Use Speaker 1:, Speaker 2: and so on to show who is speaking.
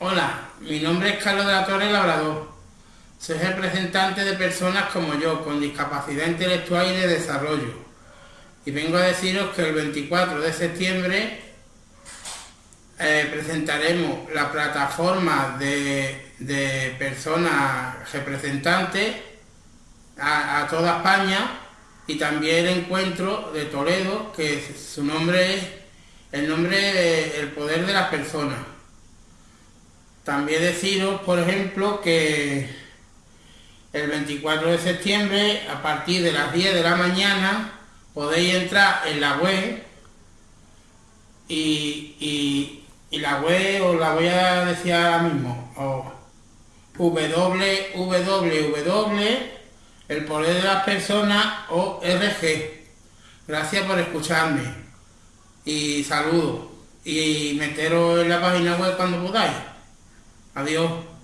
Speaker 1: Hola, mi nombre es Carlos de la Torre Labrador. Soy representante de personas como yo, con discapacidad intelectual y de desarrollo. Y vengo a deciros que el 24 de septiembre eh, presentaremos la plataforma de, personas representantes a, toda España y también el encuentro de Toledo, que su nombre es el nombre El Poder de las Personas. También deciros, por ejemplo, que el 24 de septiembre, a partir de las 10 de la mañana, podéis entrar en la web y, y, la web os la voy a decir ahora mismo, www el poder de las personas o RG. Gracias por escucharme y saludos y meteros en la página web cuando podáis. Adiós.